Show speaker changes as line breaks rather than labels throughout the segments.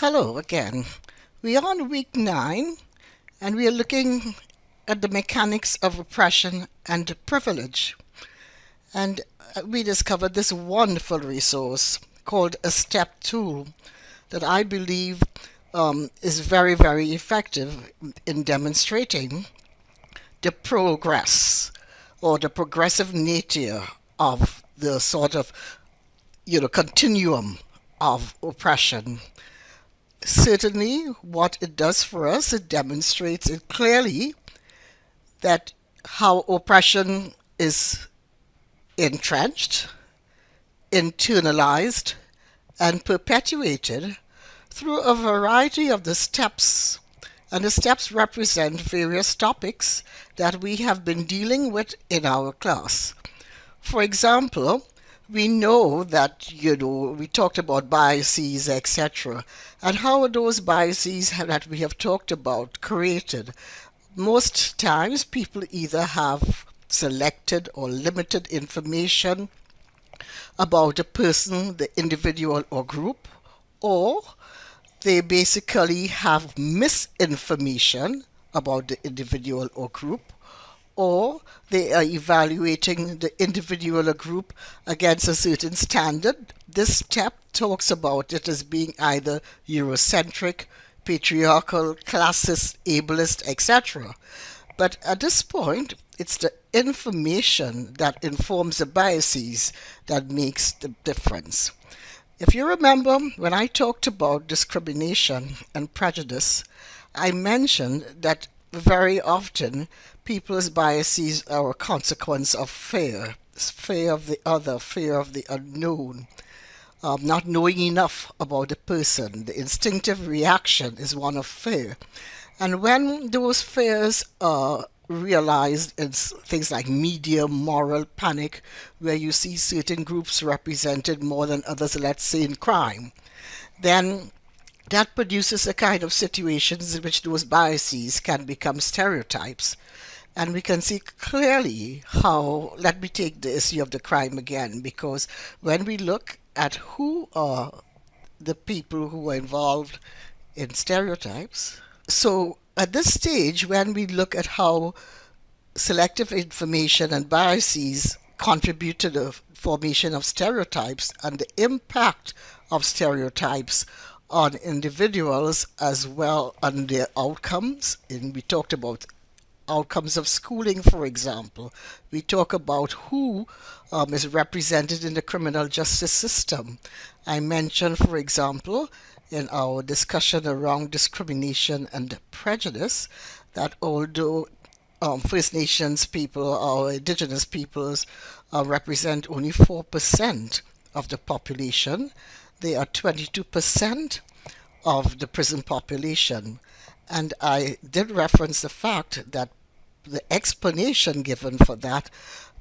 Hello again. We are on week nine and we are looking at the mechanics of oppression and privilege. And uh, we discovered this wonderful resource called a step tool that I believe um, is very, very effective in demonstrating the progress or the progressive nature of the sort of you know continuum of oppression certainly what it does for us, it demonstrates it clearly that how oppression is entrenched, internalized, and perpetuated through a variety of the steps. And the steps represent various topics that we have been dealing with in our class. For example, we know that you know we talked about biases etc and how those biases that we have talked about created? Most times people either have selected or limited information about a person the individual or group or they basically have misinformation about the individual or group or they are evaluating the individual or group against a certain standard. This step talks about it as being either Eurocentric, patriarchal, classist, ableist, etc. But at this point, it's the information that informs the biases that makes the difference. If you remember, when I talked about discrimination and prejudice, I mentioned that very often people's biases are a consequence of fear fear of the other, fear of the unknown, um, not knowing enough about the person. The instinctive reaction is one of fear. And when those fears are realized in things like media moral panic, where you see certain groups represented more than others, let's say in crime, then that produces a kind of situations in which those biases can become stereotypes. And we can see clearly how, let me take the issue of the crime again, because when we look at who are the people who are involved in stereotypes, so at this stage, when we look at how selective information and biases contribute to the formation of stereotypes and the impact of stereotypes on individuals as well on their outcomes. And we talked about outcomes of schooling, for example. We talk about who um, is represented in the criminal justice system. I mentioned, for example, in our discussion around discrimination and prejudice, that although um, First Nations people or Indigenous peoples uh, represent only 4% of the population, they are 22% of the prison population. And I did reference the fact that the explanation given for that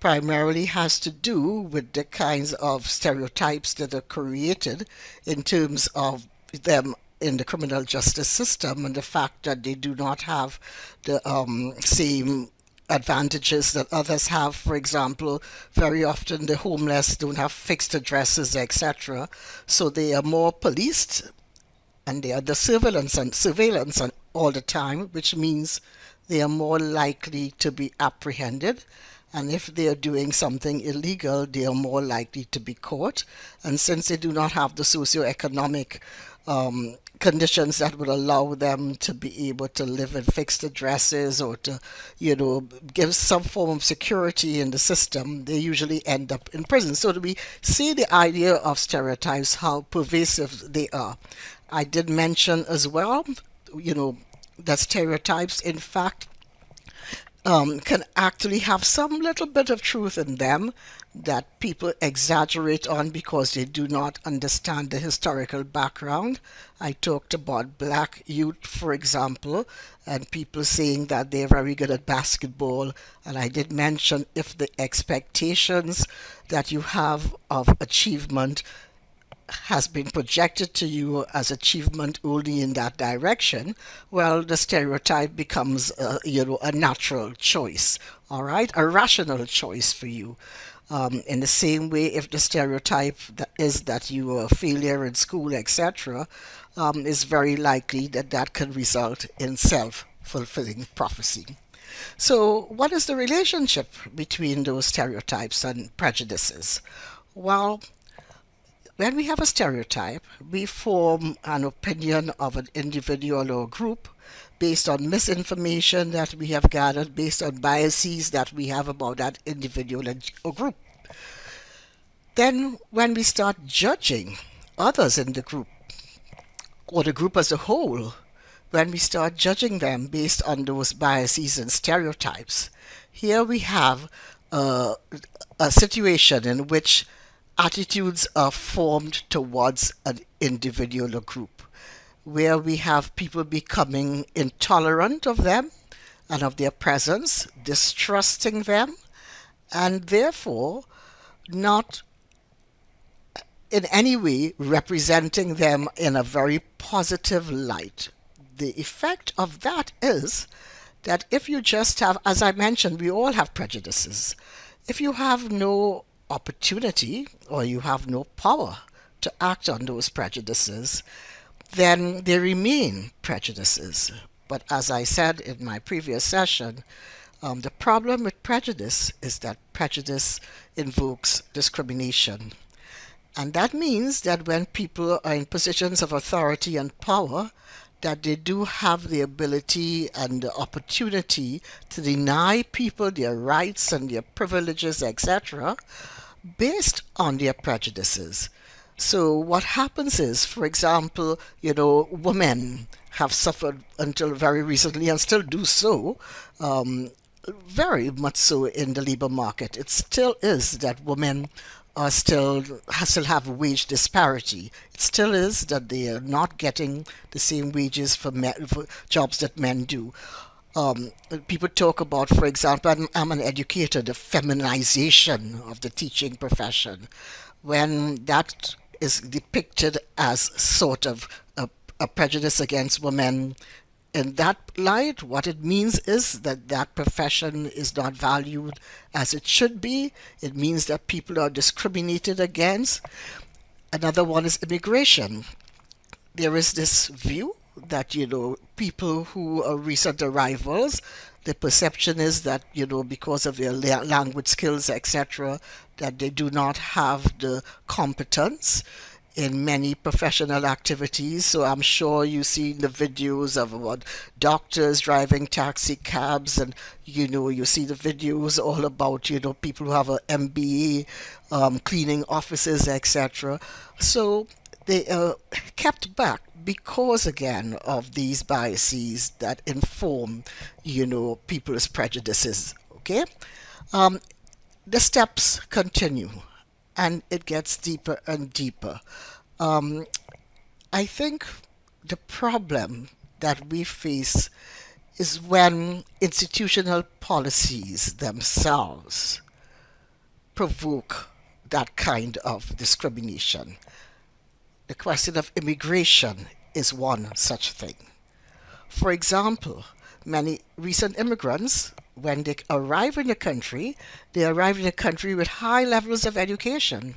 primarily has to do with the kinds of stereotypes that are created in terms of them in the criminal justice system and the fact that they do not have the um, same advantages that others have. For example, very often the homeless don't have fixed addresses, etc. So they are more policed and they are the surveillance and surveillance and all the time, which means they are more likely to be apprehended. And if they are doing something illegal, they are more likely to be caught. And since they do not have the socioeconomic um, conditions that would allow them to be able to live in fixed addresses or to, you know, give some form of security in the system, they usually end up in prison. So we see the idea of stereotypes, how pervasive they are. I did mention as well, you know, that stereotypes, in fact, um, can actually have some little bit of truth in them that people exaggerate on because they do not understand the historical background. I talked about black youth, for example, and people saying that they're very good at basketball. And I did mention if the expectations that you have of achievement has been projected to you as achievement only in that direction, well, the stereotype becomes, uh, you know, a natural choice, all right, a rational choice for you. Um, in the same way, if the stereotype that is that you are a failure in school, etc., um, is very likely that that can result in self-fulfilling prophecy. So, what is the relationship between those stereotypes and prejudices? Well, when we have a stereotype, we form an opinion of an individual or group based on misinformation that we have gathered, based on biases that we have about that individual or group. Then, when we start judging others in the group, or the group as a whole, when we start judging them based on those biases and stereotypes, here we have uh, a situation in which attitudes are formed towards an individual or group, where we have people becoming intolerant of them and of their presence, distrusting them, and therefore not in any way representing them in a very positive light. The effect of that is that if you just have, as I mentioned, we all have prejudices. If you have no opportunity or you have no power to act on those prejudices, then they remain prejudices. But as I said in my previous session, um, the problem with prejudice is that prejudice invokes discrimination. And that means that when people are in positions of authority and power, that they do have the ability and the opportunity to deny people their rights and their privileges, etc., based on their prejudices. So what happens is, for example, you know, women have suffered until very recently and still do so, um, very much so in the labor market. It still is that women are still still have wage disparity. It still is that they are not getting the same wages for, men, for jobs that men do. Um, people talk about, for example, I'm, I'm, an educator, the feminization of the teaching profession, when that is depicted as sort of a, a prejudice against women in that light, what it means is that that profession is not valued as it should be. It means that people are discriminated against. Another one is immigration. There is this view that, you know, people who are recent arrivals, the perception is that, you know, because of their language skills, etc., that they do not have the competence in many professional activities. So I'm sure you see the videos of what doctors driving taxi cabs, and you know you see the videos all about you know people who have an MBA, um, cleaning offices, etc. So they are kept back because again of these biases that inform you know people's prejudices. Okay. Um, the steps continue and it gets deeper and deeper. Um, I think the problem that we face is when institutional policies themselves provoke that kind of discrimination. The question of immigration is one such thing. For example, many recent immigrants when they arrive in the country, they arrive in the country with high levels of education.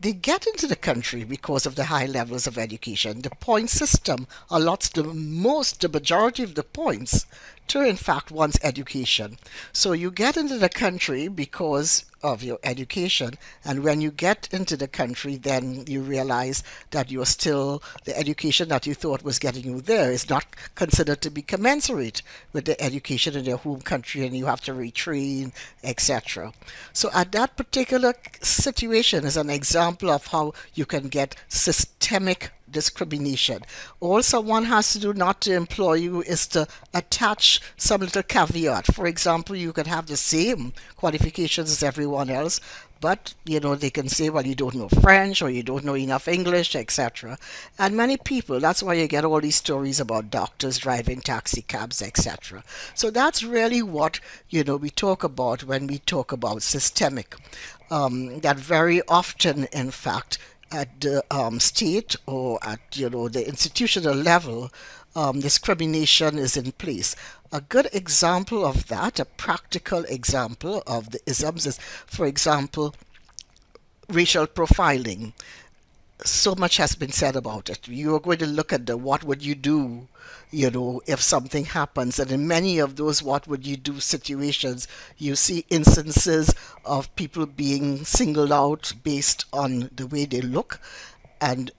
They get into the country because of the high levels of education. The point system allots the most, the majority of the points to, in fact, one's education. So you get into the country because of your education. And when you get into the country, then you realize that you're still, the education that you thought was getting you there is not considered to be commensurate with the education in your home country and you have to retrain, etc. So at that particular situation is an example of how you can get systemic discrimination. All someone has to do not to employ you is to attach some little caveat. For example, you could have the same qualifications as everyone else, but you know they can say well you don't know french or you don't know enough english etc and many people that's why you get all these stories about doctors driving taxi cabs etc so that's really what you know we talk about when we talk about systemic um, that very often in fact at the um, state or at you know the institutional level, um, discrimination is in place. A good example of that, a practical example of the isms is, for example, racial profiling so much has been said about it. You are going to look at the what would you do, you know, if something happens. And in many of those what would you do situations, you see instances of people being singled out based on the way they look and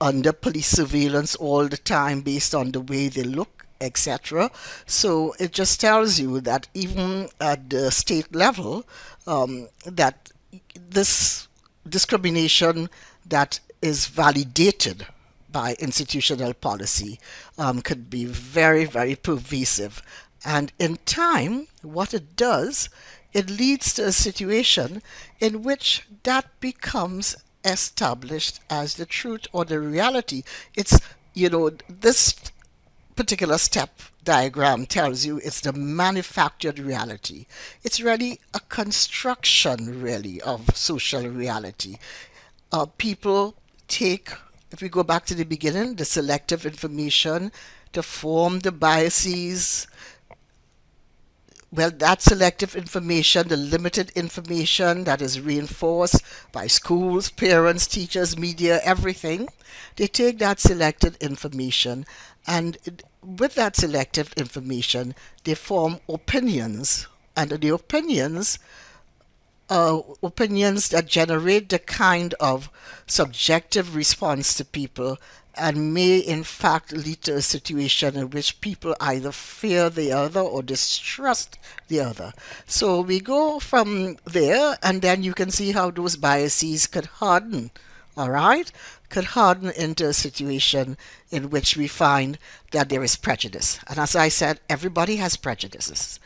under police surveillance all the time based on the way they look, etc. So it just tells you that even at the state level, um, that this discrimination that is validated by institutional policy um, could be very, very pervasive. And in time, what it does, it leads to a situation in which that becomes established as the truth or the reality. It's, you know, this particular step diagram tells you it's the manufactured reality. It's really a construction, really, of social reality. Uh, people take, if we go back to the beginning, the selective information to form the biases. Well, that selective information, the limited information that is reinforced by schools, parents, teachers, media, everything, they take that selected information and with that selective information, they form opinions. And the opinions uh, opinions that generate the kind of subjective response to people and may in fact lead to a situation in which people either fear the other or distrust the other. So we go from there and then you can see how those biases could harden, all right? Could harden into a situation in which we find that there is prejudice. And as I said, everybody has prejudices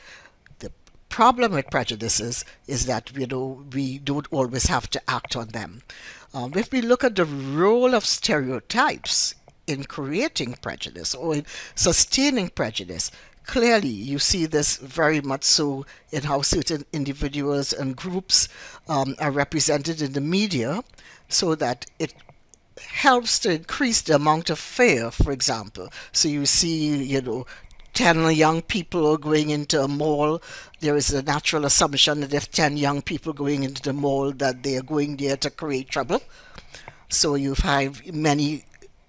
problem with prejudices is that you know we don't always have to act on them. Um, if we look at the role of stereotypes in creating prejudice or in sustaining prejudice, clearly you see this very much so in how certain individuals and groups um, are represented in the media so that it helps to increase the amount of fear, for example. So you see, you know, 10 young people are going into a mall, there is a natural assumption that if 10 young people going into the mall that they are going there to create trouble. So you have many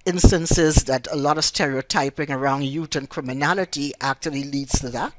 instances that a lot of stereotyping around youth and criminality actually leads to that.